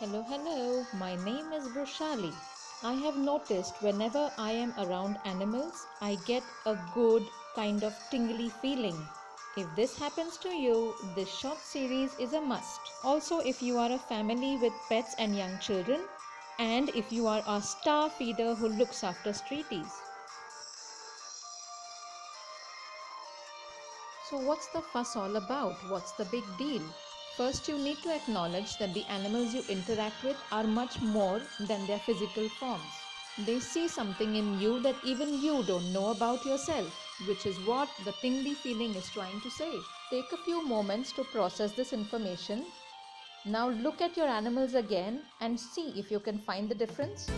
Hello, hello. My name is Brushali. I have noticed whenever I am around animals, I get a good kind of tingly feeling. If this happens to you, this short series is a must. Also, if you are a family with pets and young children, and if you are a star feeder who looks after streeties. So, what's the fuss all about? What's the big deal? First, you need to acknowledge that the animals you interact with are much more than their physical forms. They see something in you that even you don't know about yourself, which is what the tingly feeling is trying to say. Take a few moments to process this information. Now, look at your animals again and see if you can find the difference.